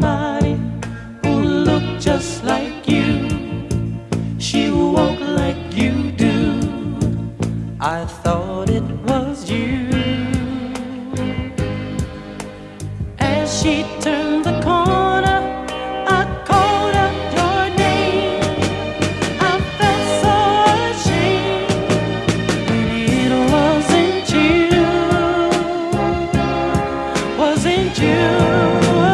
somebody who looked just like you. She walked like you do. I thought it was you. As she turned the corner, I called out your name. I felt so ashamed it wasn't you. Wasn't you?